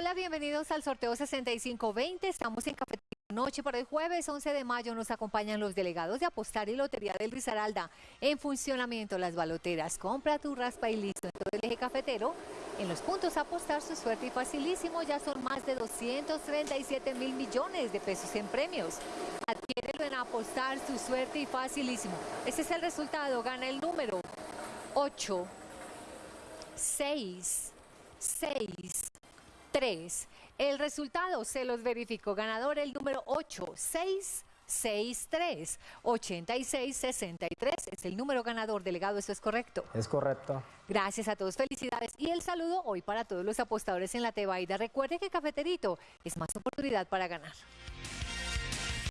Hola, bienvenidos al sorteo 6520. Estamos en Cafetería Noche para el jueves 11 de mayo. Nos acompañan los delegados de Apostar y Lotería del Risaralda. En funcionamiento las baloteras. Compra tu raspa y listo en el eje cafetero. En los puntos Apostar su suerte y facilísimo. Ya son más de 237 mil millones de pesos en premios. Adquiérelo en Apostar su suerte y facilísimo. Ese es el resultado. Gana el número 8, 6, 6. 3. El resultado se los verificó. Ganador el número 8663 8663 es el número ganador. Delegado, ¿eso es correcto? Es correcto. Gracias a todos, felicidades. Y el saludo hoy para todos los apostadores en la Tebaida. Recuerde que Cafeterito es más oportunidad para ganar.